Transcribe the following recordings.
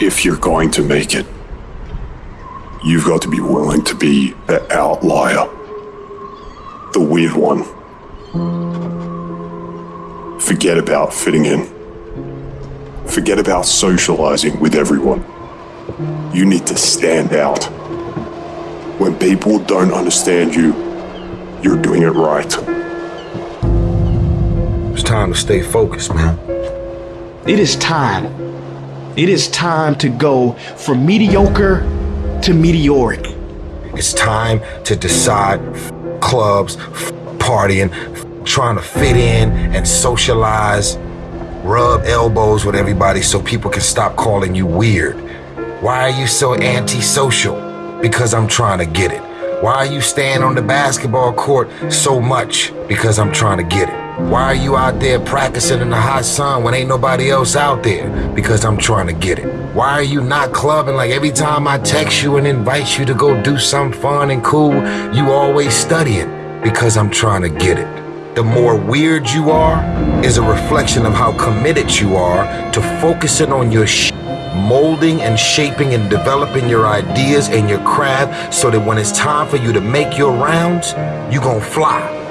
if you're going to make it, you've got to be willing to be the outlier, the weird one. Forget about fitting in. Forget about socializing with everyone. You need to stand out. When people don't understand you, you're doing it right. It's time to stay focused, man. It is time. It is time to go from mediocre to meteoric. It's time to decide clubs, partying, trying to fit in and socialize, rub elbows with everybody so people can stop calling you weird. Why are you so antisocial? Because I'm trying to get it. Why are you staying on the basketball court so much? Because I'm trying to get it. Why are you out there practicing in the hot sun when ain't nobody else out there? Because I'm trying to get it. Why are you not clubbing like every time I text you and invite you to go do something fun and cool, you always studying? Because I'm trying to get it. The more weird you are is a reflection of how committed you are to focusing on your sh- molding and shaping and developing your ideas and your craft so that when it's time for you to make your rounds, you gon' fly.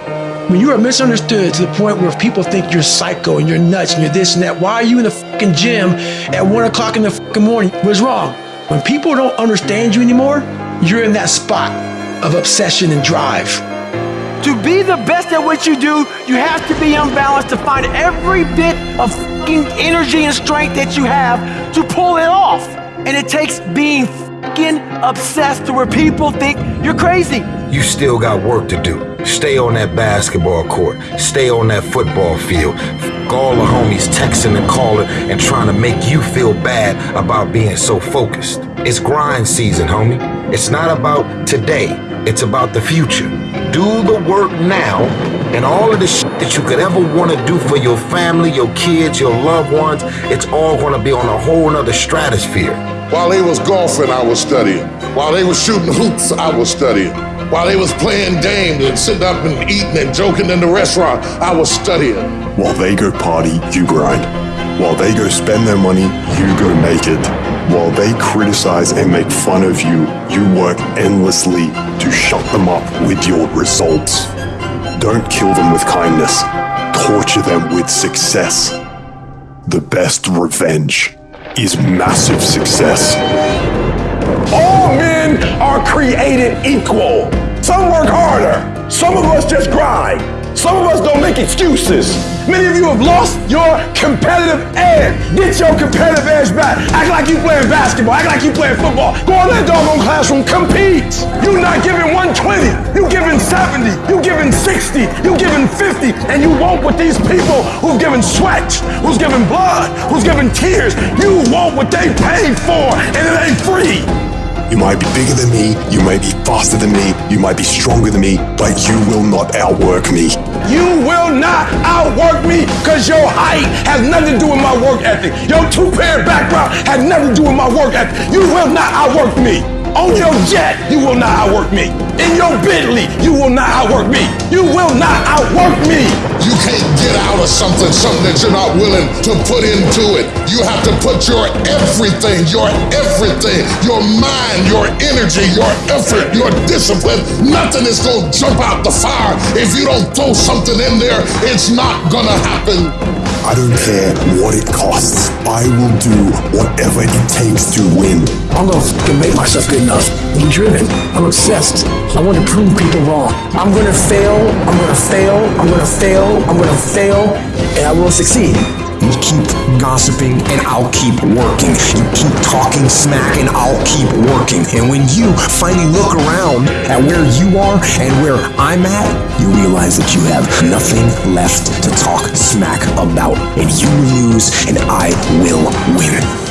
When you are misunderstood to the point where people think you're psycho and you're nuts and you're this and that, why are you in the fucking gym at one o'clock in the fucking morning? What's wrong? When people don't understand you anymore, you're in that spot of obsession and drive. To be the best at what you do, you have to be unbalanced to find every bit of energy and strength that you have to pull it off. And it takes being fucking obsessed to where people think you're crazy. You still got work to do. Stay on that basketball court. Stay on that football field. F- all the homies texting and calling and trying to make you feel bad about being so focused. It's grind season, homie. It's not about today. It's about the future. Do the work now, and all of the shit that you could ever want to do for your family, your kids, your loved ones, it's all going to be on a whole nother stratosphere. While they was golfing, I was studying. While they was shooting hoops, I was studying. While they was playing games and sitting up and eating and joking in the restaurant, I was studying. While they go party, you grind. While they go spend their money, you go make it. While they criticize and make fun of you, you work endlessly to shut them up with your results. Don't kill them with kindness, torture them with success. The best revenge is massive success. All men are created equal. Some work harder. Some of us just grind. Some of us don't make excuses. Many of you have lost your competitive edge. Get your competitive edge back. Act like you playing basketball. Act like you playing football. Go in that doggone classroom. Compete. You're not giving 120. You giving 70. You giving 60. You giving 50. And you want what these people who've given sweat, who's given blood, who's given tears, you want what they paid for, and it ain't free. You might be bigger than me, you might be faster than me, you might be stronger than me, but you will not outwork me. You will not outwork me because your height has nothing to do with my work ethic. Your two-parent background has nothing to do with my work ethic. You will not outwork me. On your jet, you will not outwork me. In your Bentley, you will not outwork me. You will not outwork me. You can't get out of something, something that you're not willing to put into it. You have to put your everything, your everything, your mind, your energy, your effort, your discipline. Nothing is going to jump out the fire. If you don't throw something in there, it's not going to happen. I don't care what it costs. I will do whatever it takes to win. I'm gonna make myself good enough. I'm driven. I'm obsessed. I want to prove people wrong. I'm gonna fail. I'm gonna fail. I'm gonna fail. I'm gonna fail. And I will succeed. You keep gossiping and I'll keep working. You keep talking smack and I'll keep working. And when you finally look around at where you are and where I'm at, you realize that you have nothing left to talk smack about. And you lose and I will win.